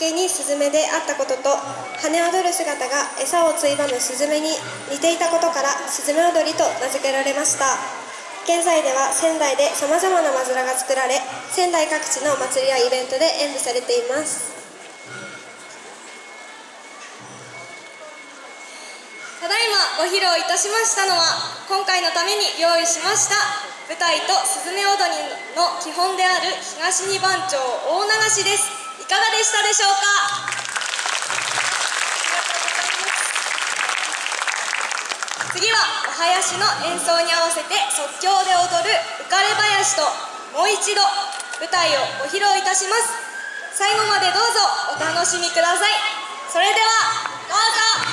けにスズメであったことと羽踊る姿が餌をついばむスズメに似ていたことからスズメ踊りと名付けられました。現在では仙台でさまざまなマズラが作られ仙台各地のお祭りやイベントで演舞されています。ただいまご披露いたしましたのは今回のために用意しました舞台とスズメ踊りの基本である東二番町大流しです。かがでしたでしょうか？次はお囃子の演奏に合わせて即興で踊る浮かれ囃子ともう一度舞台をご披露いたします。最後までどうぞお楽しみください。それではどうぞ。